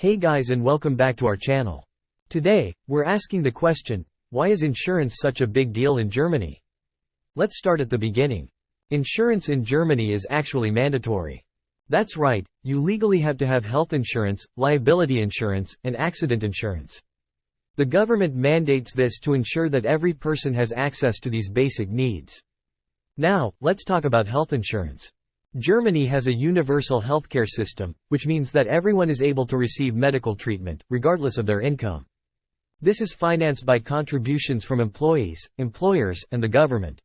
Hey guys and welcome back to our channel. Today, we're asking the question, why is insurance such a big deal in Germany? Let's start at the beginning. Insurance in Germany is actually mandatory. That's right, you legally have to have health insurance, liability insurance, and accident insurance. The government mandates this to ensure that every person has access to these basic needs. Now, let's talk about health insurance. Germany has a universal healthcare system, which means that everyone is able to receive medical treatment, regardless of their income. This is financed by contributions from employees, employers, and the government.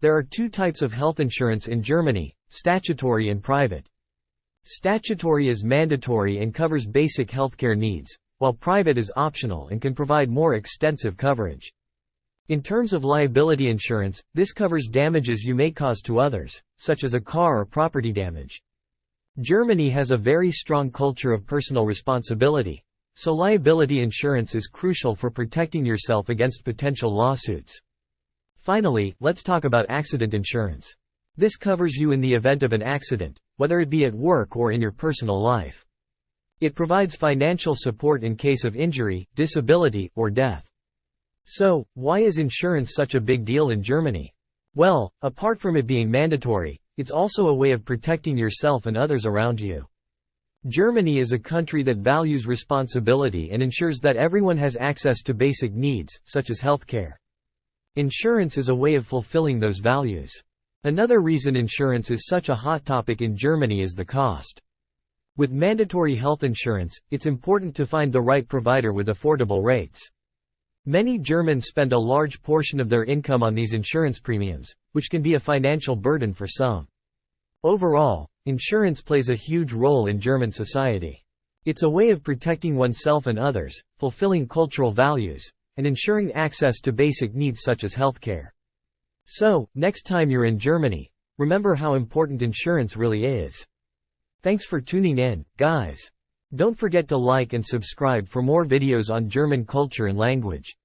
There are two types of health insurance in Germany, statutory and private. Statutory is mandatory and covers basic healthcare needs, while private is optional and can provide more extensive coverage. In terms of liability insurance, this covers damages you may cause to others, such as a car or property damage. Germany has a very strong culture of personal responsibility, so liability insurance is crucial for protecting yourself against potential lawsuits. Finally, let's talk about accident insurance. This covers you in the event of an accident, whether it be at work or in your personal life. It provides financial support in case of injury, disability, or death. So, why is insurance such a big deal in Germany? Well, apart from it being mandatory, it's also a way of protecting yourself and others around you. Germany is a country that values responsibility and ensures that everyone has access to basic needs, such as healthcare. Insurance is a way of fulfilling those values. Another reason insurance is such a hot topic in Germany is the cost. With mandatory health insurance, it's important to find the right provider with affordable rates. Many Germans spend a large portion of their income on these insurance premiums, which can be a financial burden for some. Overall, Insurance plays a huge role in German society. It's a way of protecting oneself and others, fulfilling cultural values, and ensuring access to basic needs such as healthcare. So, next time you're in Germany, remember how important insurance really is. Thanks for tuning in, guys. Don't forget to like and subscribe for more videos on German culture and language.